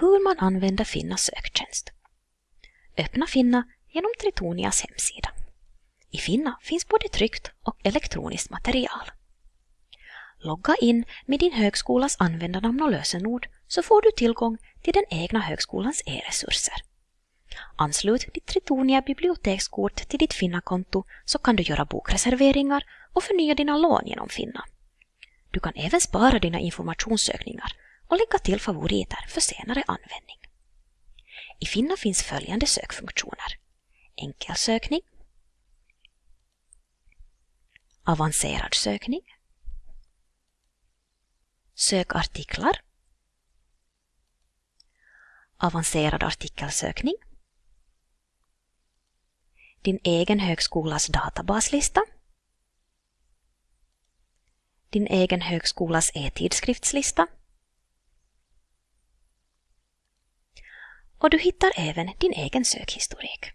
hur man använder Finnas söktjänst. Öppna Finna genom Tritonias hemsida. I Finna finns både tryckt och elektroniskt material. Logga in med din högskolas användarnamn och lösenord så får du tillgång till den egna högskolans e-resurser. Anslut ditt Tritonia bibliotekskort till ditt Finna-konto så kan du göra bokreserveringar och förnya dina lån genom Finna. Du kan även spara dina informationssökningar och lägga till favoriter för senare användning. I Finna finns följande sökfunktioner. Enkel sökning. avancerad sökning, sökartiklar, avancerad artikelsökning, din egen högskolas databaslista, din egen högskolas e-tidskriftslista och du hittar även din egen sökhistorik.